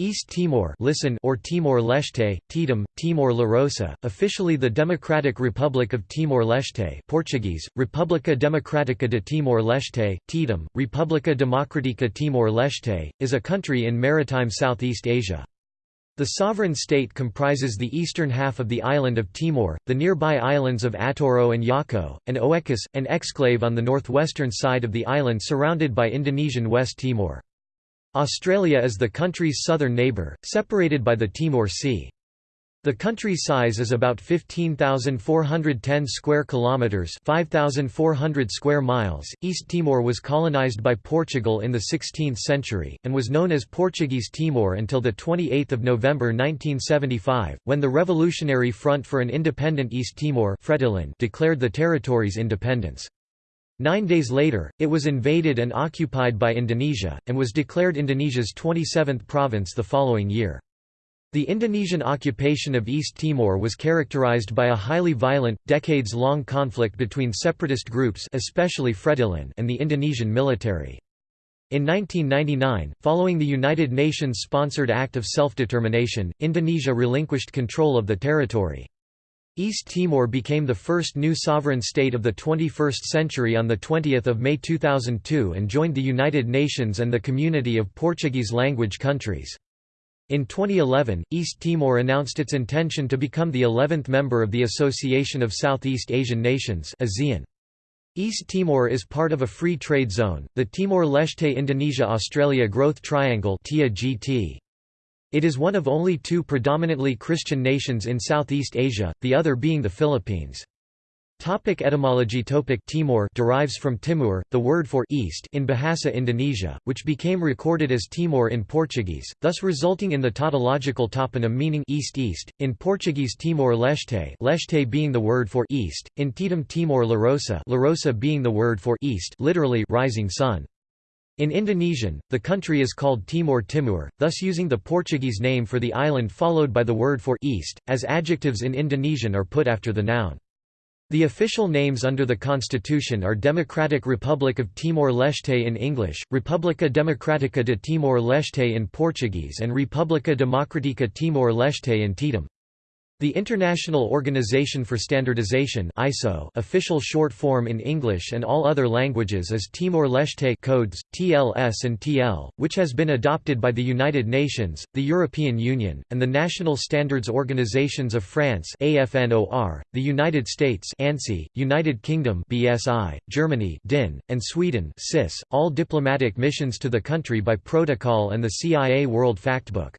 East Timor listen or Timor-Leste, Tetum, Timor-La Rosa, officially the Democratic Republic of Timor-Leste Portuguese, República Democrática de Timor-Leste, Tetum, República Democrática Timor-Leste, is a country in maritime Southeast Asia. The sovereign state comprises the eastern half of the island of Timor, the nearby islands of Atauro and Jaco, and Oecusse, an exclave on the northwestern side of the island surrounded by Indonesian West Timor. Australia is the country's southern neighbour, separated by the Timor Sea. The country's size is about 15,410 square kilometers, 5,400 square miles. East Timor was colonized by Portugal in the 16th century and was known as Portuguese Timor until the 28th of November 1975, when the Revolutionary Front for an Independent East Timor declared the territory's independence. Nine days later, it was invaded and occupied by Indonesia, and was declared Indonesia's 27th province the following year. The Indonesian occupation of East Timor was characterized by a highly violent, decades-long conflict between separatist groups especially Fretilin and the Indonesian military. In 1999, following the United Nations-sponsored Act of Self-Determination, Indonesia relinquished control of the territory. East Timor became the first new sovereign state of the 21st century on 20 May 2002 and joined the United Nations and the Community of Portuguese-language countries. In 2011, East Timor announced its intention to become the 11th member of the Association of Southeast Asian Nations ASEAN. East Timor is part of a free trade zone, the Timor-Leste Indonesia-Australia Growth Triangle GT. It is one of only two predominantly Christian nations in Southeast Asia, the other being the Philippines. Topic etymology Topic Timor derives from Timur, the word for east in Bahasa Indonesia, which became recorded as Timor in Portuguese, thus resulting in the tautological toponym meaning east-east, in Portuguese Timor-Leste Leste being the word for east, in Tetum Timor-La Rosa Lorosa'e being the word for east literally rising sun. In Indonesian, the country is called Timor Timur, thus using the Portuguese name for the island followed by the word for east, as adjectives in Indonesian are put after the noun. The official names under the constitution are Democratic Republic of Timor-Leste in English, República Democrática de Timor-Leste in Portuguese and República Democrática Timor-Leste in Tetum. The International Organization for Standardization ISO official short form in English and all other languages is Timor-Leste codes, TLS and TL, which has been adopted by the United Nations, the European Union, and the National Standards Organizations of France AFNOR, the United States ANSI, United Kingdom BSI, Germany DIN, and Sweden SIS, all diplomatic missions to the country by protocol and the CIA World Factbook.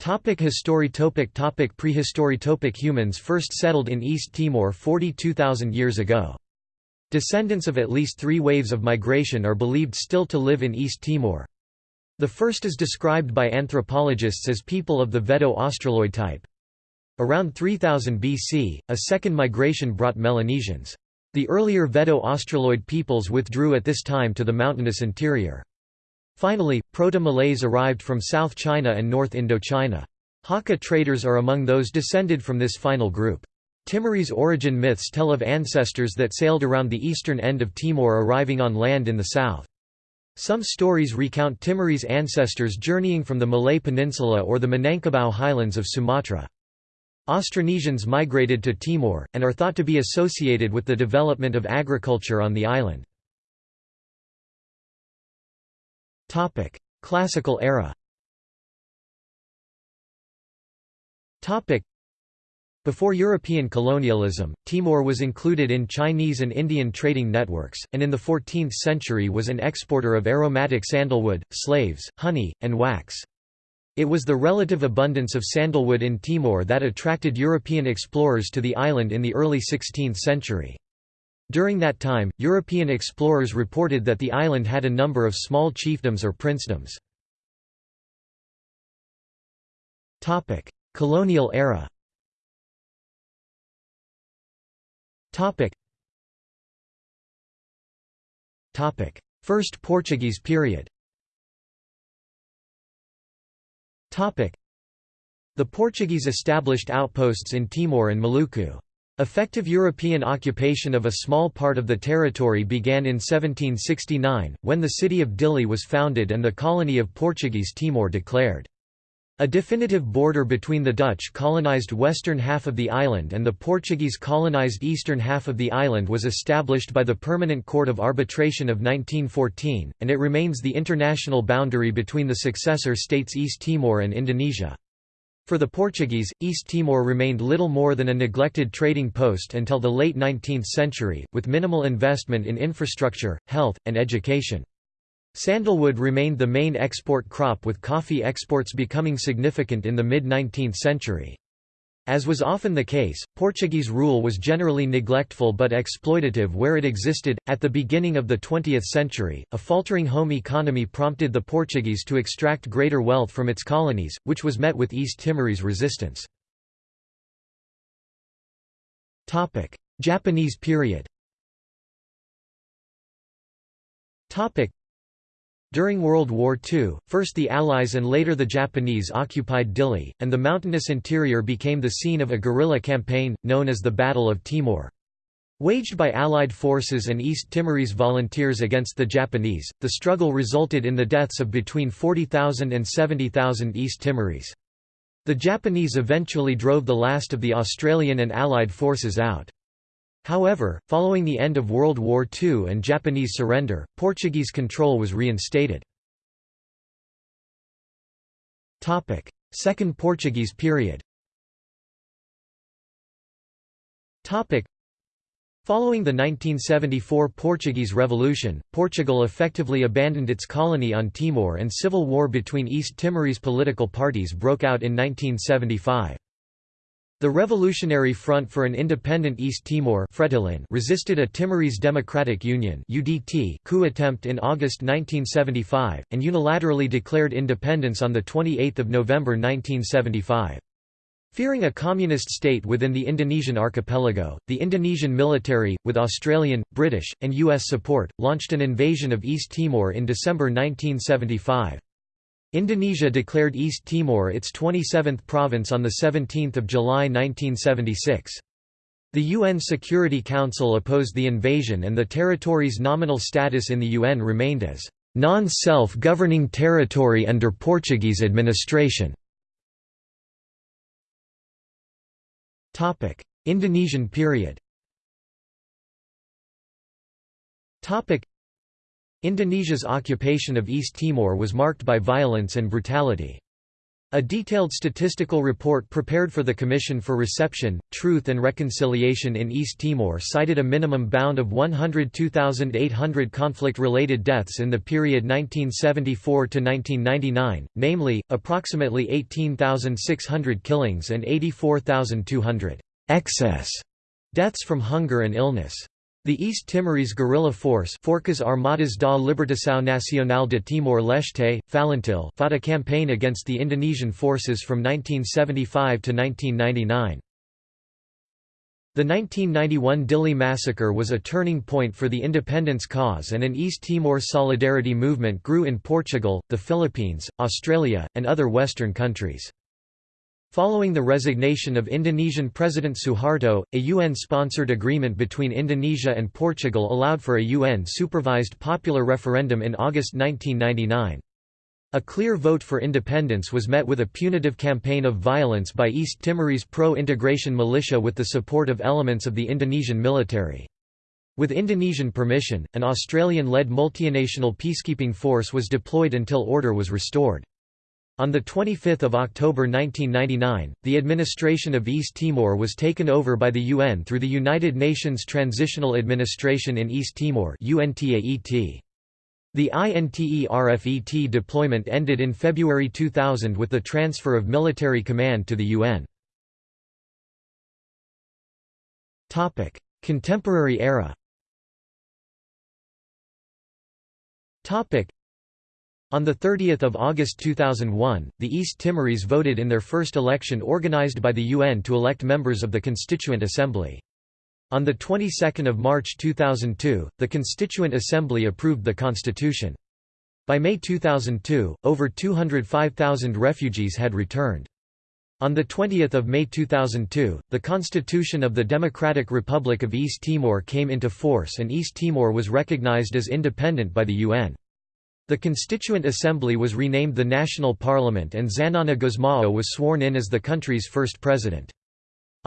Topic history topic topic Prehistory topic Humans first settled in East Timor 42,000 years ago. Descendants of at least three waves of migration are believed still to live in East Timor. The first is described by anthropologists as people of the Veddo-Australoid type. Around 3000 BC, a second migration brought Melanesians. The earlier Veddo-Australoid peoples withdrew at this time to the mountainous interior. Finally, Proto-Malays arrived from South China and North Indochina. Hakka traders are among those descended from this final group. Timorese origin myths tell of ancestors that sailed around the eastern end of Timor arriving on land in the south. Some stories recount Timorese ancestors journeying from the Malay Peninsula or the Minangkabau highlands of Sumatra. Austronesians migrated to Timor, and are thought to be associated with the development of agriculture on the island. Topic: Classical era. Topic: Before European colonialism, Timor was included in Chinese and Indian trading networks, and in the 14th century was an exporter of aromatic sandalwood, slaves, honey, and wax. It was the relative abundance of sandalwood in Timor that attracted European explorers to the island in the early 16th century. During that time, European explorers reported that the island had a number of small chiefdoms or princedoms. Colonial era. First Portuguese period. The Portuguese established outposts in Timor and Maluku. Effective European occupation of a small part of the territory began in 1769, when the city of Dili was founded and the colony of Portuguese Timor declared. A definitive border between the Dutch colonized western half of the island and the Portuguese colonized eastern half of the island was established by the Permanent Court of Arbitration of 1914, and it remains the international boundary between the successor states East Timor and Indonesia. For the Portuguese, East Timor remained little more than a neglected trading post until the late 19th century, with minimal investment in infrastructure, health, and education. Sandalwood remained the main export crop with coffee exports becoming significant in the mid-19th century. As was often the case, Portuguese rule was generally neglectful but exploitative where it existed. At the beginning of the 20th century, a faltering home economy prompted the Portuguese to extract greater wealth from its colonies, which was met with East Timorese resistance. Topic: Japanese period. During World War II, first the Allies and later the Japanese occupied Dili, and the mountainous interior became the scene of a guerrilla campaign, known as the Battle of Timor. Waged by Allied forces and East Timorese volunteers against the Japanese, the struggle resulted in the deaths of between 40,000 and 70,000 East Timorese. The Japanese eventually drove the last of the Australian and Allied forces out. However, following the end of World War II and Japanese surrender, Portuguese control was reinstated. Second Portuguese period Following the 1974 Portuguese Revolution, Portugal effectively abandoned its colony on Timor and civil war between East Timorese political parties broke out in 1975. The Revolutionary Front for an Independent East Timor resisted a Timorese Democratic Union coup attempt in August 1975, and unilaterally declared independence on 28 November 1975. Fearing a communist state within the Indonesian archipelago, the Indonesian military, with Australian, British, and U.S. support, launched an invasion of East Timor in December 1975. Indonesia declared East Timor its 27th province on 17 July 1976. The UN Security Council opposed the invasion and the territory's nominal status in the UN remained as non-self-governing territory under Portuguese administration. Indonesian period Indonesia's occupation of East Timor was marked by violence and brutality. A detailed statistical report prepared for the Commission for Reception, Truth and Reconciliation in East Timor cited a minimum bound of 102,800 conflict-related deaths in the period 1974–1999, namely, approximately 18,600 killings and 84,200 excess deaths from hunger and illness. The East Timorese guerrilla force Forças Armadas da Libertação Nacional de Timor-Leste, Falintil fought a campaign against the Indonesian forces from 1975 to 1999. The 1991 Dili massacre was a turning point for the independence cause and an East Timor solidarity movement grew in Portugal, the Philippines, Australia, and other Western countries. Following the resignation of Indonesian President Suharto, a UN-sponsored agreement between Indonesia and Portugal allowed for a UN-supervised popular referendum in August 1999. A clear vote for independence was met with a punitive campaign of violence by East Timorese pro-integration militia with the support of elements of the Indonesian military. With Indonesian permission, an Australian-led multinational peacekeeping force was deployed until order was restored. On 25 October 1999, the administration of East Timor was taken over by the UN through the United Nations Transitional Administration in East Timor The INTERFET deployment ended in February 2000 with the transfer of military command to the UN. Contemporary era on 30 August 2001, the East Timorese voted in their first election organized by the UN to elect members of the Constituent Assembly. On the 22nd of March 2002, the Constituent Assembly approved the constitution. By May 2002, over 205,000 refugees had returned. On 20 May 2002, the Constitution of the Democratic Republic of East Timor came into force and East Timor was recognized as independent by the UN. The Constituent Assembly was renamed the National Parliament and Xanana Gusmao was sworn in as the country's first president.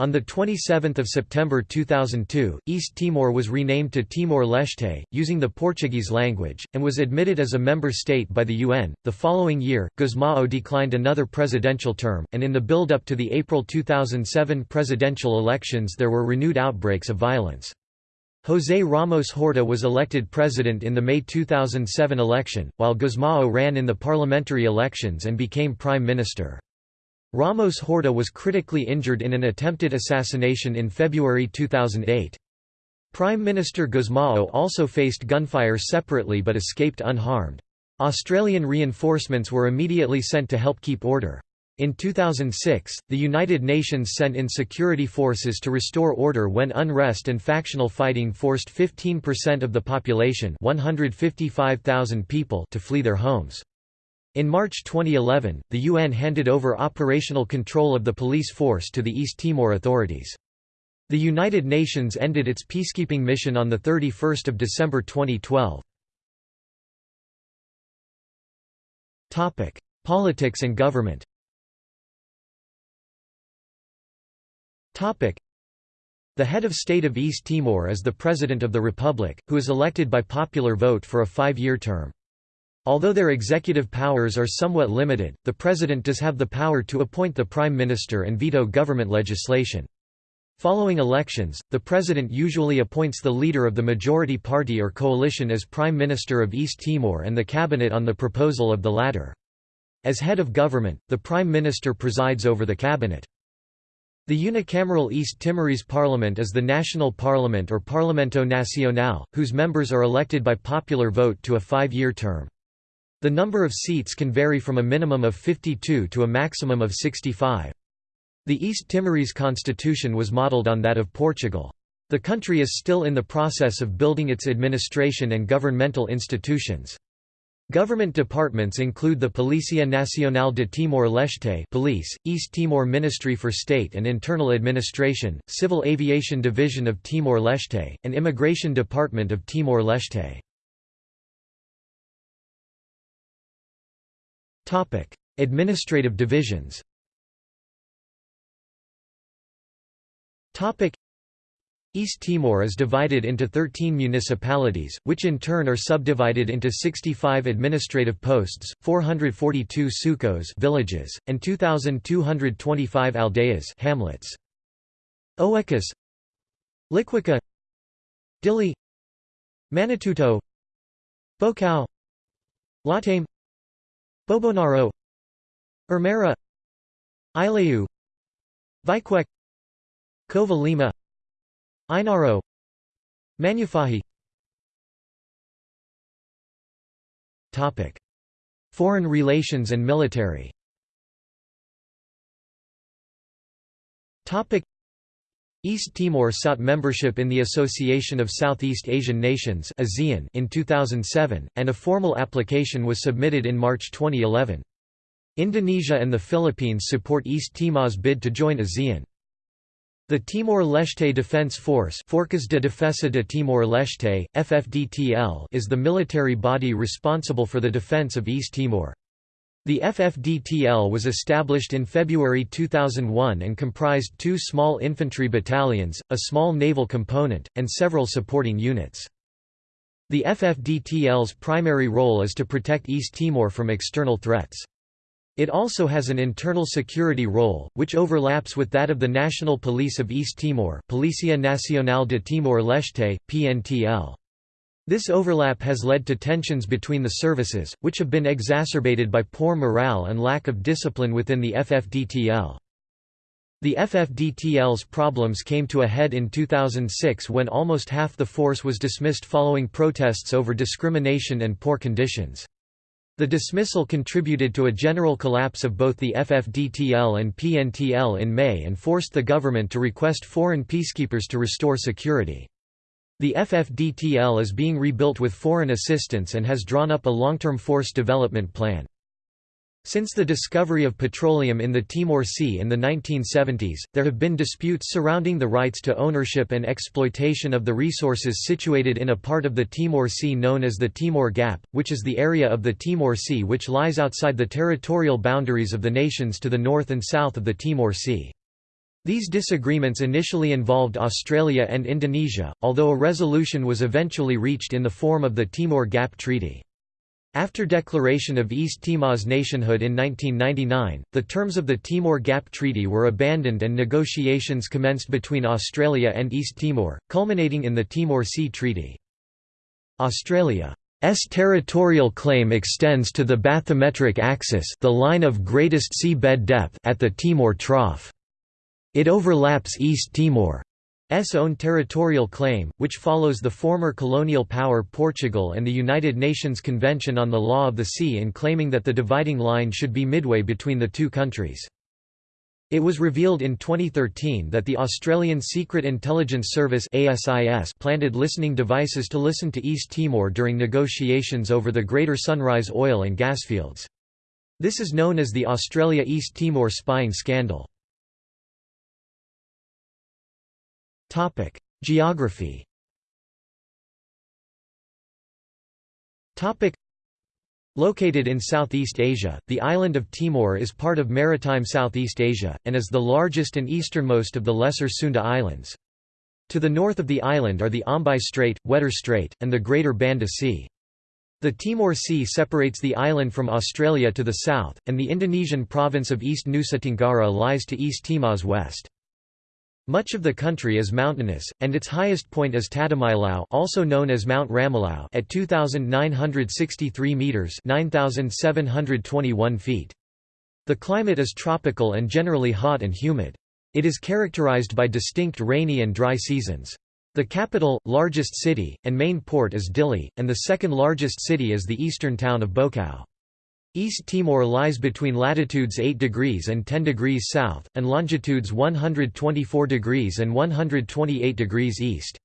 On 27 September 2002, East Timor was renamed to Timor-Leste, using the Portuguese language, and was admitted as a member state by the UN. The following year, Gusmao declined another presidential term, and in the build-up to the April 2007 presidential elections there were renewed outbreaks of violence. José Ramos Horta was elected president in the May 2007 election, while Gusmao ran in the parliamentary elections and became prime minister. Ramos Horta was critically injured in an attempted assassination in February 2008. Prime Minister Gusmao also faced gunfire separately but escaped unharmed. Australian reinforcements were immediately sent to help keep order. In 2006, the United Nations sent in security forces to restore order when unrest and factional fighting forced 15% of the population 155,000 people to flee their homes. In March 2011, the UN handed over operational control of the police force to the East Timor authorities. The United Nations ended its peacekeeping mission on 31 December 2012. Politics and government the head of state of East Timor is the President of the Republic, who is elected by popular vote for a five-year term. Although their executive powers are somewhat limited, the president does have the power to appoint the prime minister and veto government legislation. Following elections, the president usually appoints the leader of the majority party or coalition as prime minister of East Timor and the cabinet on the proposal of the latter. As head of government, the prime minister presides over the cabinet. The unicameral East Timorese parliament is the national parliament or Parlamento Nacional, whose members are elected by popular vote to a five-year term. The number of seats can vary from a minimum of 52 to a maximum of 65. The East Timorese constitution was modelled on that of Portugal. The country is still in the process of building its administration and governmental institutions. Government departments include the Policia Nacional de Timor-Leste Police, East Timor Ministry for State and Internal Administration, Civil Aviation Division of Timor-Leste, and Immigration Department of Timor-Leste. Administrative divisions. East Timor is divided into 13 municipalities, which in turn are subdivided into 65 administrative posts, 442 sucos villages, and 2,225 aldeias hamlets. Oecusse Liquica Dili Manatuto Baucau Lautém Bobonaro Ermera Aileu Viqueque Covalima Ainaro. Manufahi Topic. Foreign relations and military. Topic. East Timor sought membership in the Association of Southeast Asian Nations in 2007, and a formal application was submitted in March 2011. Indonesia and the Philippines support East Timor's bid to join ASEAN. The Timor-Leste Defense Force Forças de Defesa de Timor-Leste, FFDTL is the military body responsible for the defense of East Timor. The FFDTL was established in February 2001 and comprised two small infantry battalions, a small naval component, and several supporting units. The FFDTL's primary role is to protect East Timor from external threats. It also has an internal security role, which overlaps with that of the National Police of East Timor Policia Nacional de Timor-Leste, PNTL. This overlap has led to tensions between the services, which have been exacerbated by poor morale and lack of discipline within the FFDTL. The FFDTL's problems came to a head in 2006 when almost half the force was dismissed following protests over discrimination and poor conditions. The dismissal contributed to a general collapse of both the FFDTL and PNTL in May and forced the government to request foreign peacekeepers to restore security. The FFDTL is being rebuilt with foreign assistance and has drawn up a long-term force development plan. Since the discovery of petroleum in the Timor Sea in the 1970s, there have been disputes surrounding the rights to ownership and exploitation of the resources situated in a part of the Timor Sea known as the Timor Gap, which is the area of the Timor Sea which lies outside the territorial boundaries of the nations to the north and south of the Timor Sea. These disagreements initially involved Australia and Indonesia, although a resolution was eventually reached in the form of the Timor Gap Treaty. After declaration of East Timor's nationhood in 1999, the terms of the Timor Gap Treaty were abandoned and negotiations commenced between Australia and East Timor, culminating in the Timor Sea Treaty. Australia's territorial claim extends to the bathymetric axis the line of greatest sea bed depth at the Timor Trough. It overlaps East Timor S own territorial claim, which follows the former colonial power Portugal and the United Nations Convention on the Law of the Sea in claiming that the dividing line should be midway between the two countries. It was revealed in 2013 that the Australian Secret Intelligence Service ASIS planted listening devices to listen to East Timor during negotiations over the Greater Sunrise oil and gas fields. This is known as the Australia-East Timor spying scandal. Topic: Geography. Topic: Located in Southeast Asia, the island of Timor is part of maritime Southeast Asia, and is the largest and easternmost of the Lesser Sunda Islands. To the north of the island are the Ombai Strait, Wetar Strait, and the Greater Banda Sea. The Timor Sea separates the island from Australia to the south, and the Indonesian province of East Nusa Tenggara lies to East Timor's west. Much of the country is mountainous, and its highest point is Tatamailau also known as Mount Ramelau at 2,963 metres 9,721 feet. The climate is tropical and generally hot and humid. It is characterized by distinct rainy and dry seasons. The capital, largest city, and main port is Dili, and the second largest city is the eastern town of Baucau. East Timor lies between latitudes 8 degrees and 10 degrees south, and longitudes 124 degrees and 128 degrees east.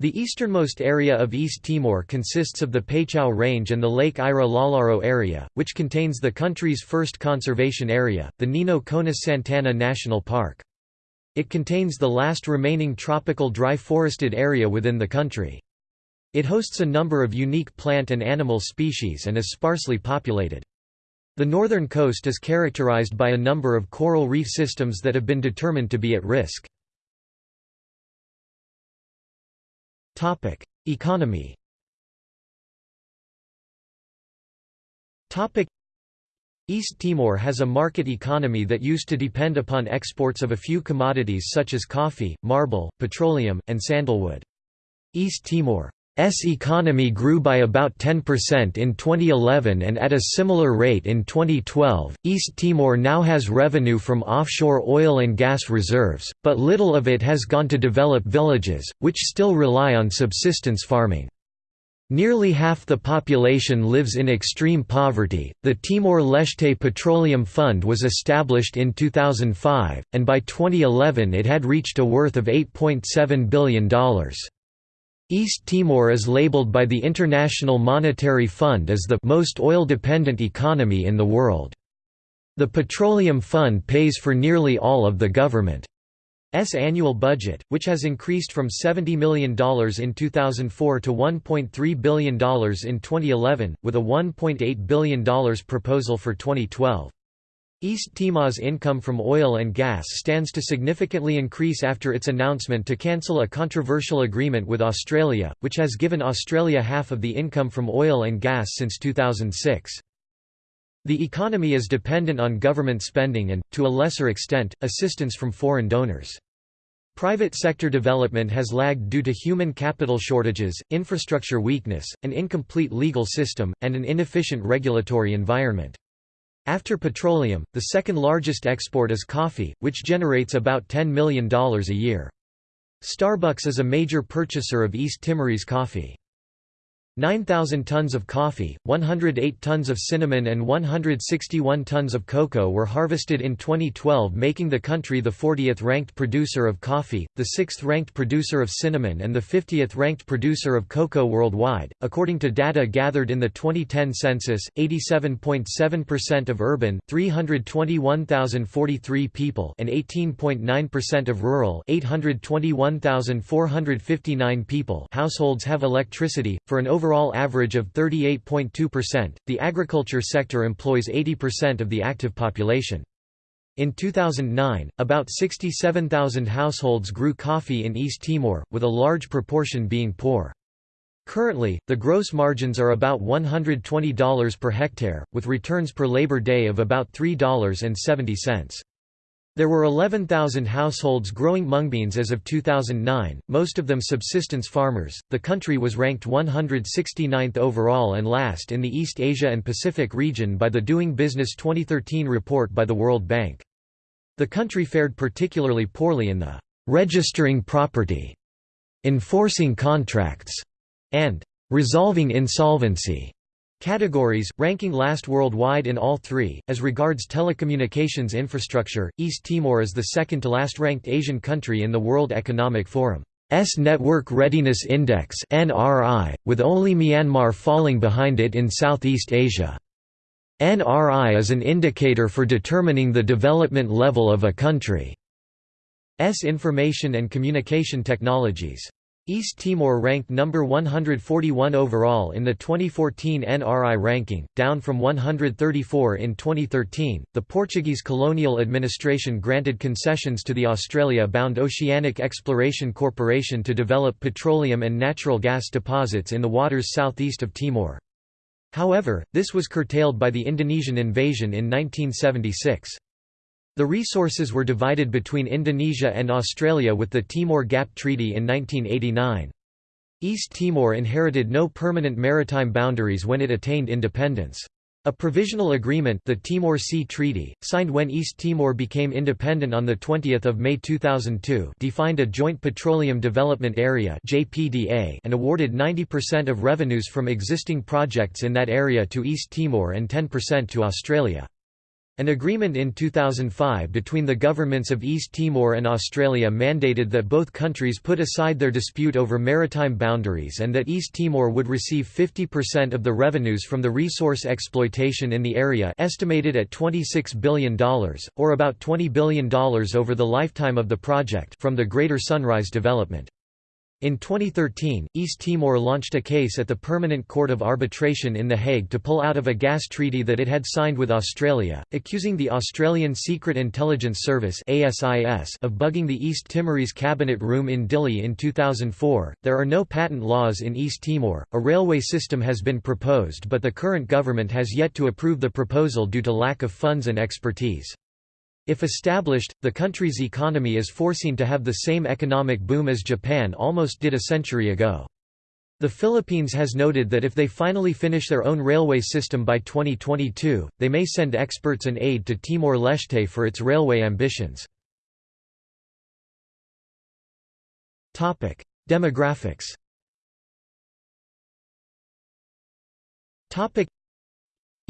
The easternmost area of East Timor consists of the Paitchau Range and the Lake Ira Lalaro area, which contains the country's first conservation area, the Nino Konis Santana National Park. It contains the last remaining tropical dry forested area within the country. It hosts a number of unique plant and animal species and is sparsely populated. The northern coast is characterized by a number of coral reef systems that have been determined to be at risk. Economy East Timor has a market economy that used to depend upon exports of a few commodities such as coffee, marble, petroleum, and sandalwood. East Timor S economy grew by about 10% in 2011 and at a similar rate in 2012. East Timor now has revenue from offshore oil and gas reserves, but little of it has gone to develop villages, which still rely on subsistence farming. Nearly half the population lives in extreme poverty. The Timor Leste Petroleum Fund was established in 2005, and by 2011 it had reached a worth of $8.7 billion. East Timor is labeled by the International Monetary Fund as the most oil-dependent economy in the world. The Petroleum Fund pays for nearly all of the government's annual budget, which has increased from $70 million in 2004 to $1.3 billion in 2011, with a $1.8 billion proposal for 2012. East Timor's income from oil and gas stands to significantly increase after its announcement to cancel a controversial agreement with Australia, which has given Australia half of the income from oil and gas since 2006. The economy is dependent on government spending and, to a lesser extent, assistance from foreign donors. Private sector development has lagged due to human capital shortages, infrastructure weakness, an incomplete legal system, and an inefficient regulatory environment. After petroleum, the second largest export is coffee, which generates about $10 million a year. Starbucks is a major purchaser of East Timorese coffee. 9,000 tons of coffee, 108 tons of cinnamon and 161 tons of cocoa were harvested in 2012 making the country the 40th ranked producer of coffee, the 6th ranked producer of cinnamon and the 50th ranked producer of cocoa worldwide. According to data gathered in the 2010 census, 87.7% of urban 321,043 people and 18.9% of rural 821,459 people households have electricity, for an overall overall average of 38.2%. The agriculture sector employs 80% of the active population. In 2009, about 67,000 households grew coffee in East Timor, with a large proportion being poor. Currently, the gross margins are about $120 per hectare, with returns per labor day of about $3.70. There were 11,000 households growing mungbeans as of 2009, most of them subsistence farmers. The country was ranked 169th overall and last in the East Asia and Pacific region by the Doing Business 2013 report by the World Bank. The country fared particularly poorly in the registering property, enforcing contracts, and resolving insolvency Categories, ranking last worldwide in all three. As regards telecommunications infrastructure, East Timor is the second to last ranked Asian country in the World Economic Forum's Network Readiness Index (NRI), with only Myanmar falling behind it in Southeast Asia. NRI is an indicator for determining the development level of a country's information and communication technologies. East Timor ranked number 141 overall in the 2014 NRI ranking, down from 134 in 2013. The Portuguese colonial administration granted concessions to the Australia-bound Oceanic Exploration Corporation to develop petroleum and natural gas deposits in the waters southeast of Timor. However, this was curtailed by the Indonesian invasion in 1976. The resources were divided between Indonesia and Australia with the Timor Gap Treaty in 1989. East Timor inherited no permanent maritime boundaries when it attained independence. A provisional agreement the Timor Sea Treaty, signed when East Timor became independent on 20 May 2002 defined a Joint Petroleum Development Area and awarded 90% of revenues from existing projects in that area to East Timor and 10% to Australia. An agreement in 2005 between the governments of East Timor and Australia mandated that both countries put aside their dispute over maritime boundaries and that East Timor would receive 50% of the revenues from the resource exploitation in the area estimated at $26 billion, or about $20 billion over the lifetime of the project from the Greater Sunrise development. In 2013, East Timor launched a case at the Permanent Court of Arbitration in The Hague to pull out of a gas treaty that it had signed with Australia, accusing the Australian Secret Intelligence Service of bugging the East Timorese cabinet room in Dili in 2004. There are no patent laws in East Timor. A railway system has been proposed, but the current government has yet to approve the proposal due to lack of funds and expertise. If established, the country's economy is foreseen to have the same economic boom as Japan almost did a century ago. The Philippines has noted that if they finally finish their own railway system by 2022, they may send experts and aid to Timor-Leste for its railway ambitions. Demographics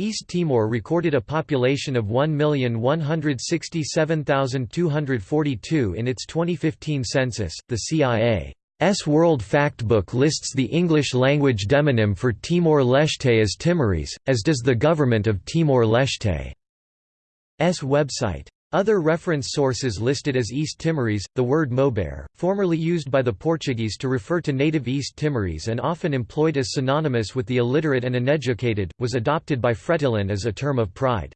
East Timor recorded a population of 1,167,242 in its 2015 census. The CIA's World Factbook lists the English-language demonym for Timor-Leste as Timorese, as does the government of Timor-Leste's website. Other reference sources listed as East Timorese, the word Maubere, formerly used by the Portuguese to refer to native East Timorese and often employed as synonymous with the illiterate and uneducated, was adopted by Fretilin as a term of pride.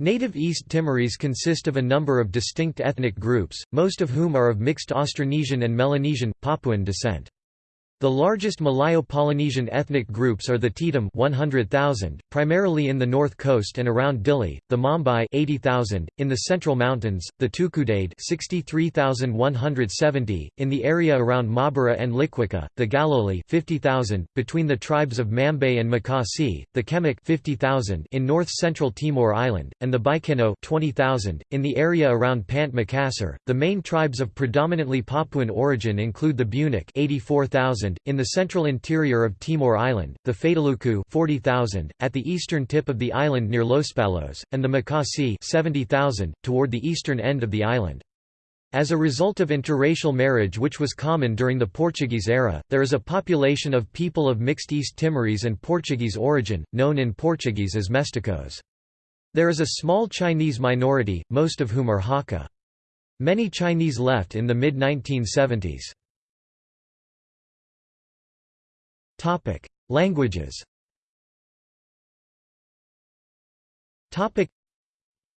Native East Timorese consist of a number of distinct ethnic groups, most of whom are of mixed Austronesian and Melanesian, Papuan descent. The largest Malayo-Polynesian ethnic groups are the Tetum 100,000, primarily in the north coast and around Dili, the Mambai 80,000, in the central mountains, the Tukudede 63,170, in the area around Maubara and Liquica, the Galoli 50,000, between the tribes of Mambae and Makasae, the Kemak 50,000 in north-central Timor Island, and the Baikeno 20,000, in the area around Pante Macassar. The main tribes of predominantly Papuan origin include the Bunak 84,000, 30,000, in the central interior of Timor Island, the Fataluku 40,000, at the eastern tip of the island near Los Palos, and the Makasae 70,000, toward the eastern end of the island. As a result of interracial marriage which was common during the Portuguese era, there is a population of people of mixed East Timorese and Portuguese origin, known in Portuguese as mesticos. There is a small Chinese minority, most of whom are Hakka. Many Chinese left in the mid-1970s. Languages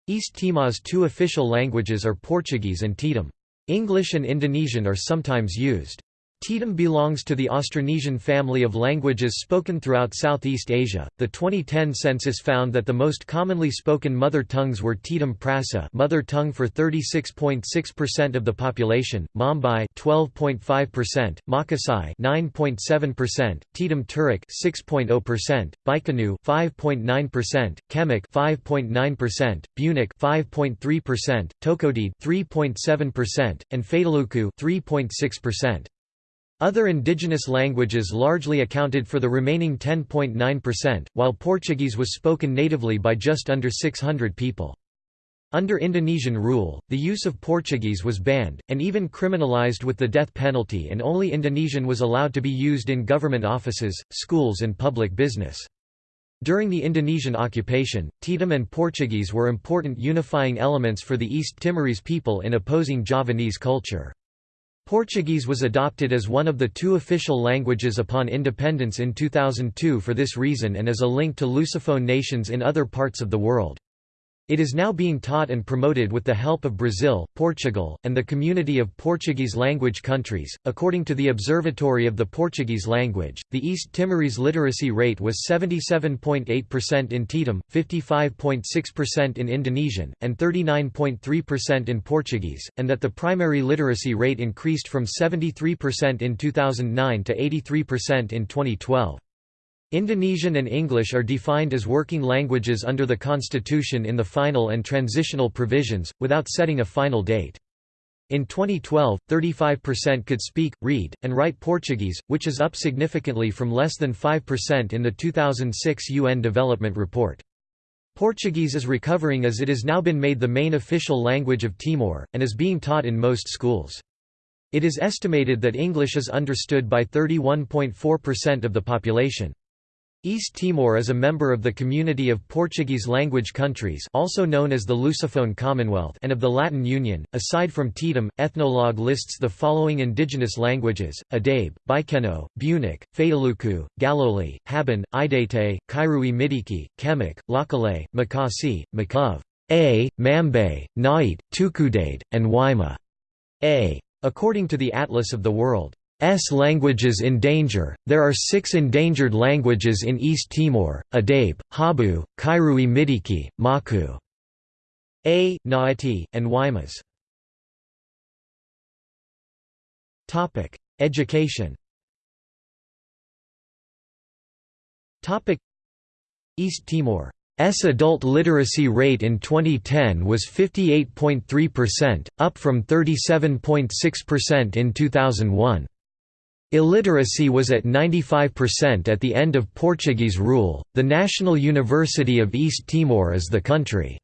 East Timor's two official languages are Portuguese and Tetum. English and Indonesian are sometimes used. Tetum belongs to the Austronesian family of languages spoken throughout Southeast Asia. The 2010 census found that the most commonly spoken mother tongues were Tetum Prasa, mother tongue for 36.6% of the population, Mambai 12.5%, Makassai 9.7%, Tetum Terik 6.0%, Baikeno 5.9%, Kemak 5.9%, Bunak 5.3%, Tokodi 3.7%, and Fataluku 3.6%. Other indigenous languages largely accounted for the remaining 10.9%, while Portuguese was spoken natively by just under 600 people. Under Indonesian rule, the use of Portuguese was banned, and even criminalized with the death penalty and only Indonesian was allowed to be used in government offices, schools and public business. During the Indonesian occupation, Tetum and Portuguese were important unifying elements for the East Timorese people in opposing Javanese culture. Portuguese was adopted as one of the two official languages upon independence in 2002 for this reason and as a link to Lusophone nations in other parts of the world. It is now being taught and promoted with the help of Brazil, Portugal, and the community of Portuguese language countries. According to the Observatory of the Portuguese Language, the East Timorese literacy rate was 77.8% in Tetum, 55.6% in Indonesian, and 39.3% in Portuguese, and that the primary literacy rate increased from 73% in 2009 to 83% in 2012. Indonesian and English are defined as working languages under the constitution in the final and transitional provisions, without setting a final date. In 2012, 35% could speak, read, and write Portuguese, which is up significantly from less than 5% in the 2006 UN Development Report. Portuguese is recovering as it has now been made the main official language of Timor, and is being taught in most schools. It is estimated that English is understood by 31.4% of the population. East Timor is a member of the Community of Portuguese-language countries also known as the Lusophone Commonwealth and of the Latin Union. Aside from Tetum, Ethnologue lists the following indigenous languages, Adabe, Baikeno, Bunak, Fataluku, Galoli, Habun, Idete, Kairui Midiki, Kemak, Lakalei, Makasae, Makov, A, Mambae, Nait, Tukudede, and Waima. A. According to the Atlas of the World. S languages in danger. There are six endangered languages in East Timor: Adabe, Habu, Kairui Midiki, Maku, A, Naati, and Waimas. Topic: Education. Topic: East Timor S adult literacy rate in 2010 was 58.3%, up from 37.6% in 2001. Illiteracy was at 95% at the end of Portuguese rule. The National University of East Timor is the country's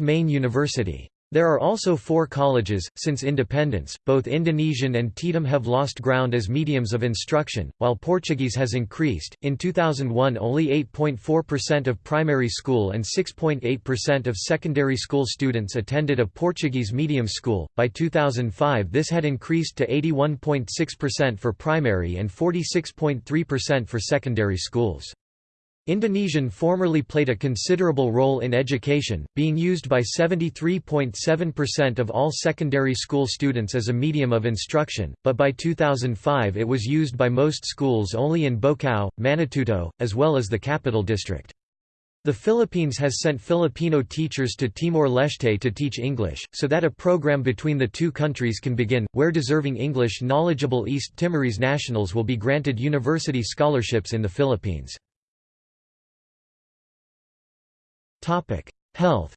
main university. There are also four colleges. Since independence, both Indonesian and Tetum have lost ground as mediums of instruction, while Portuguese has increased. In 2001, only 8.4% of primary school and 6.8% of secondary school students attended a Portuguese medium school. By 2005, this had increased to 81.6% for primary and 46.3% for secondary schools. Indonesian formerly played a considerable role in education, being used by 73.7% of all secondary school students as a medium of instruction, but by 2005 it was used by most schools only in Baucau, Manatuto, as well as the capital district. The Philippines has sent Filipino teachers to Timor-Leste to teach English, so that a program between the two countries can begin, where deserving English knowledgeable East Timorese nationals will be granted university scholarships in the Philippines. Topic: Health.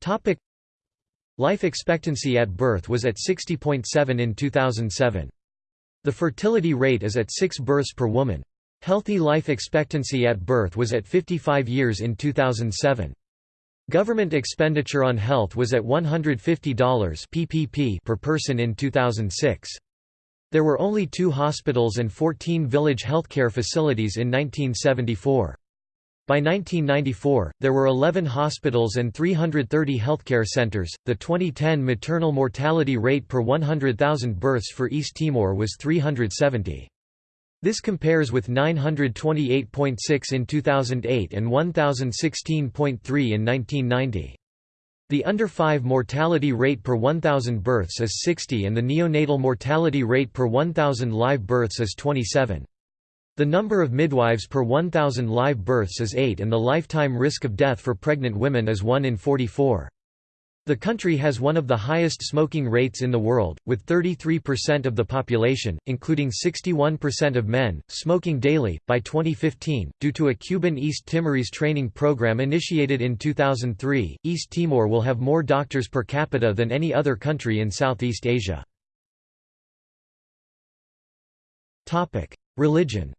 Topic: Life expectancy at birth was at 60.7 in 2007. The fertility rate is at 6 births per woman. Healthy life expectancy at birth was at 55 years in 2007. Government expenditure on health was at $150 PPP per person in 2006. There were only two hospitals and 14 village healthcare facilities in 1974. By 1994, there were 11 hospitals and 330 healthcare centers. The 2010 maternal mortality rate per 100,000 births for East Timor was 370. This compares with 928.6 in 2008 and 1016.3 in 1990. The under 5 mortality rate per 1,000 births is 60 and the neonatal mortality rate per 1,000 live births is 27. The number of midwives per 1,000 live births is 8 and the lifetime risk of death for pregnant women is 1 in 44. The country has one of the highest smoking rates in the world, with 33% of the population, including 61% of men, smoking daily. By 2015, due to a Cuban East Timorese training program initiated in 2003, East Timor will have more doctors per capita than any other country in Southeast Asia. Religion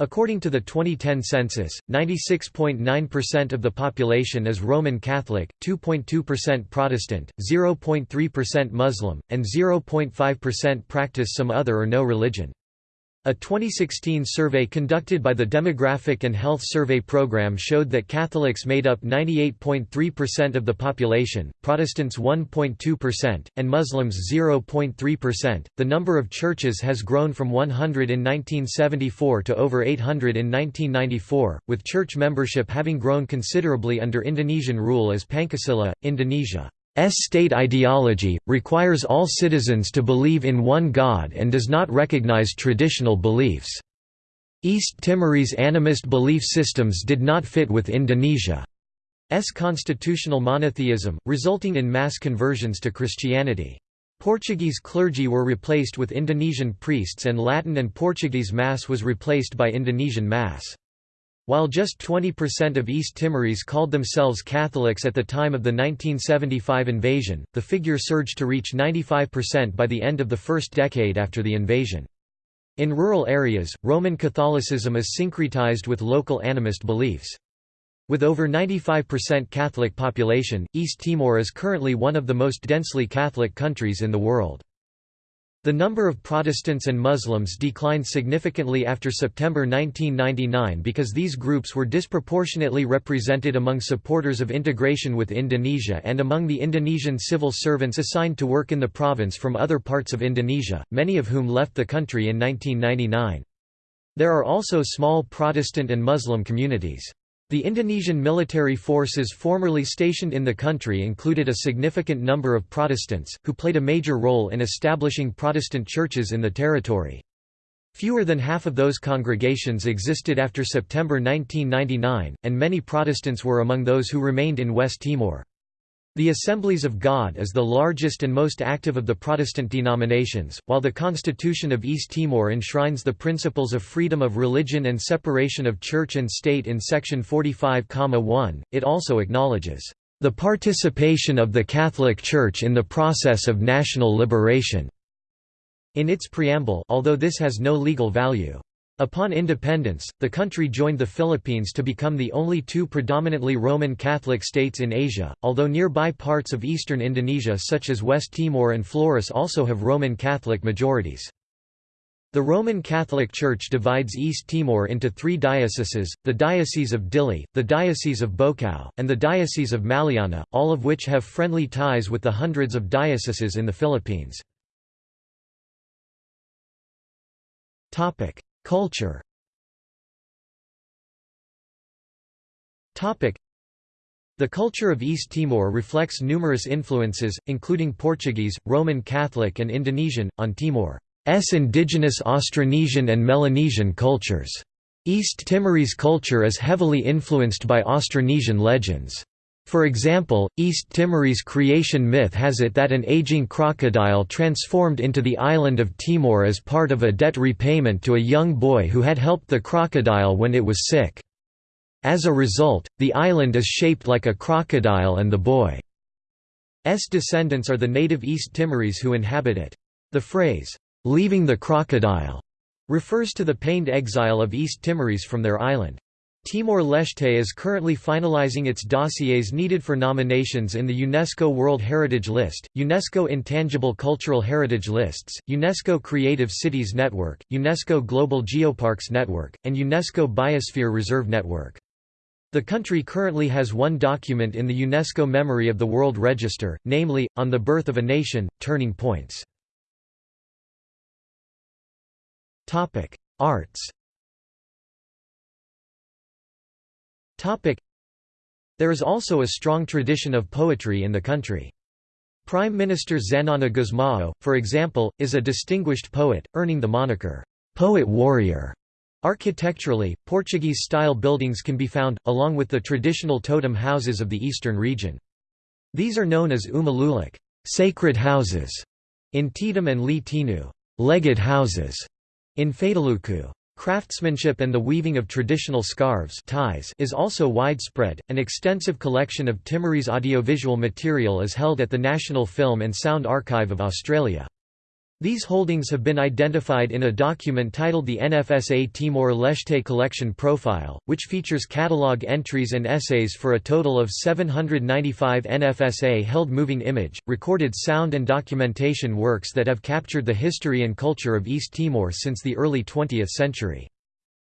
According to the 2010 census, 96.9% of the population is Roman Catholic, 2.2% Protestant, 0.3% Muslim, and 0.5% practice some other or no religion. A 2016 survey conducted by the Demographic and Health Survey Program showed that Catholics made up 98.3% of the population, Protestants 1.2%, and Muslims 0.3%. The number of churches has grown from 100 in 1974 to over 800 in 1994, with church membership having grown considerably under Indonesian rule as Pancasila, Indonesia. S state ideology, requires all citizens to believe in one God and does not recognize traditional beliefs. East Timorese animist belief systems did not fit with Indonesia's constitutional monotheism, resulting in mass conversions to Christianity. Portuguese clergy were replaced with Indonesian priests and Latin and Portuguese Mass was replaced by Indonesian Mass. While just 20% of East Timorese called themselves Catholics at the time of the 1975 invasion, the figure surged to reach 95% by the end of the first decade after the invasion. In rural areas, Roman Catholicism is syncretized with local animist beliefs. With over 95% Catholic population, East Timor is currently one of the most densely Catholic countries in the world. The number of Protestants and Muslims declined significantly after September 1999 because these groups were disproportionately represented among supporters of integration with Indonesia and among the Indonesian civil servants assigned to work in the province from other parts of Indonesia, many of whom left the country in 1999. There are also small Protestant and Muslim communities. The Indonesian military forces formerly stationed in the country included a significant number of Protestants, who played a major role in establishing Protestant churches in the territory. Fewer than half of those congregations existed after September 1999, and many Protestants were among those who remained in West Timor. The Assemblies of God is the largest and most active of the Protestant denominations, while the Constitution of East Timor enshrines the principles of freedom of religion and separation of church and state in section 45.1. It also acknowledges the participation of the Catholic Church in the process of national liberation in its preamble, although this has no legal value. Upon independence, the country joined the Philippines to become the only two predominantly Roman Catholic states in Asia, although nearby parts of eastern Indonesia such as West Timor and Flores also have Roman Catholic majorities. The Roman Catholic Church divides East Timor into three dioceses, the Diocese of Dili, the Diocese of Baucau, and the Diocese of Maliana, all of which have friendly ties with the hundreds of dioceses in the Philippines. Culture the culture of East Timor reflects numerous influences, including Portuguese, Roman Catholic and Indonesian, on Timor's indigenous Austronesian and Melanesian cultures. East Timorese culture is heavily influenced by Austronesian legends. For example, East Timorese creation myth has it that an aging crocodile transformed into the island of Timor as part of a debt repayment to a young boy who had helped the crocodile when it was sick. As a result, the island is shaped like a crocodile and the boy's descendants are the native East Timorese who inhabit it. The phrase, "'leaving the crocodile' refers to the pained exile of East Timorese from their island. Timor-Leste is currently finalizing its dossiers needed for nominations in the UNESCO World Heritage List, UNESCO Intangible Cultural Heritage Lists, UNESCO Creative Cities Network, UNESCO Global Geoparks Network, and UNESCO Biosphere Reserve Network. The country currently has one document in the UNESCO Memory of the World Register, namely, On the Birth of a Nation, Turning Points. Arts There is also a strong tradition of poetry in the country. Prime Minister Xanana Gusmao, for example, is a distinguished poet, earning the moniker, "'Poet Warrior'". Architecturally, Portuguese-style buildings can be found, along with the traditional totem houses of the eastern region. These are known as uma lulik sacred houses", in Tetum and lee teinu legate houses", in Fataluku. Craftsmanship and the weaving of traditional scarves tais is also widespread. An extensive collection of Timorese audiovisual material is held at the National Film and Sound Archive of Australia. These holdings have been identified in a document titled the NFSA Timor-Leste Collection Profile, which features catalogue entries and essays for a total of 795 NFSA-held moving image, recorded sound and documentation works that have captured the history and culture of East Timor since the early 20th century.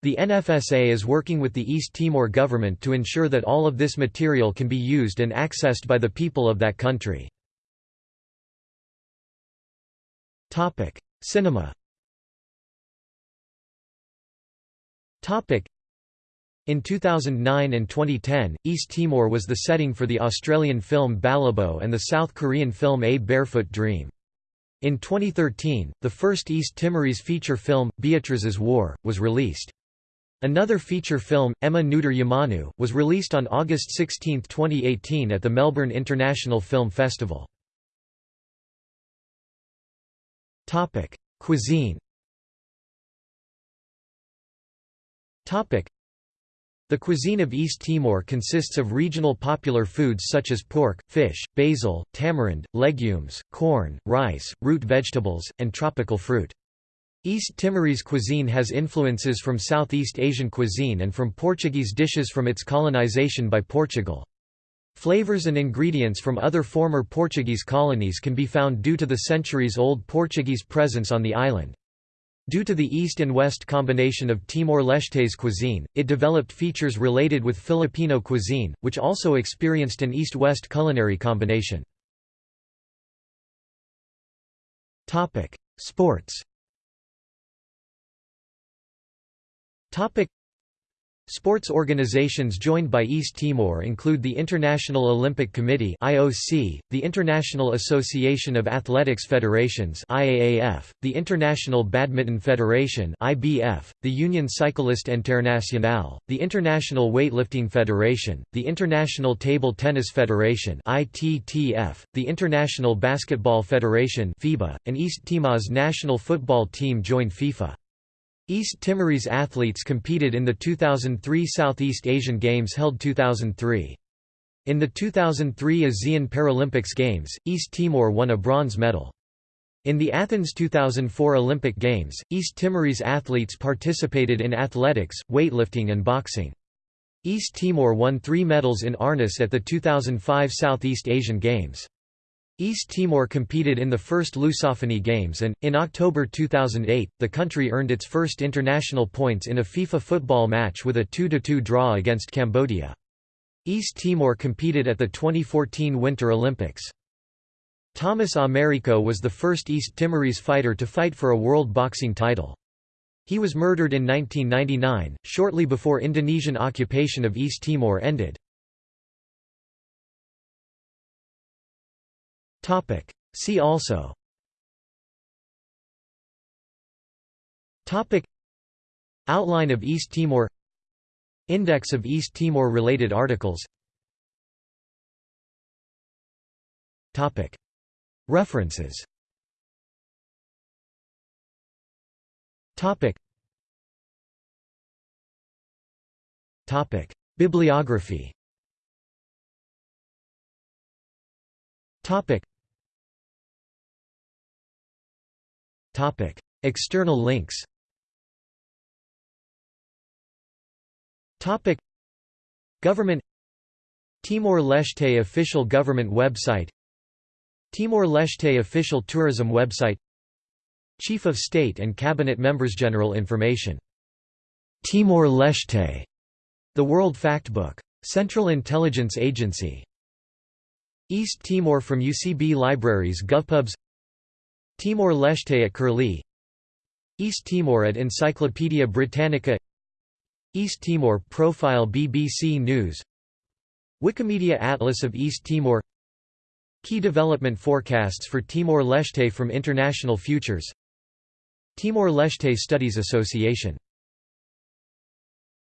The NFSA is working with the East Timor government to ensure that all of this material can be used and accessed by the people of that country. Topic: Cinema. Topic: In 2009 and 2010, East Timor was the setting for the Australian film Balibo and the South Korean film A Barefoot Dream. In 2013, the first East Timorese feature film, Beatrice's War, was released. Another feature film, Ema Nudar Umanu, was released on August 16, 2018 at the Melbourne International Film Festival. Topic: Cuisine. Topic: The cuisine of East Timor consists of regional popular foods such as pork, fish, basil, tamarind, legumes, corn, rice, root vegetables, and tropical fruit. East Timorese cuisine has influences from Southeast Asian cuisine and from Portuguese dishes from its colonization by Portugal. Flavors and ingredients from other former Portuguese colonies can be found due to the centuries-old Portuguese presence on the island. Due to the east and west combination of Timor-Leste's cuisine, it developed features related with Filipino cuisine, which also experienced an east-west culinary combination. Sports Sports organizations joined by East Timor include the International Olympic Committee (IOC), the International Association of Athletics Federations (IAAF), the International Badminton Federation (IBF), the Union Cycliste Internationale, the International Weightlifting Federation, the International Table Tennis Federation (ITTF), the International Basketball Federation (FIBA), and East Timor's national football team joined FIFA. East Timorese athletes competed in the 2003 Southeast Asian Games held 2003. In the 2003 ASEAN Paralympics Games, East Timor won a bronze medal. In the Athens 2004 Olympic Games, East Timorese athletes participated in athletics, weightlifting and boxing. East Timor won three medals in Arnis at the 2005 Southeast Asian Games. East Timor competed in the first Lusophony Games and, in October 2008, the country earned its first international points in a FIFA football match with a 2–2 draw against Cambodia. East Timor competed at the 2014 Winter Olympics. Thomas Americo was the first East Timorese fighter to fight for a world boxing title. He was murdered in 1999, shortly before Indonesian occupation of East Timor ended. Topic. See also Topic. Outline of East Timor Index of East Timor related articles Topic. References Topic. Topic. Bibliography External links Government Timor-Leste official government website Timor-Leste official tourism website Chief of State and Cabinet Members General information Timor-Leste The World Factbook. Central Intelligence Agency East Timor from UCB Libraries GovPubs Timor-Leste at Curlie. East Timor at Encyclopædia Britannica. East Timor profile BBC News. Wikimedia Atlas of East Timor. Key development forecasts for Timor-Leste from International Futures. Timor-Leste Studies Association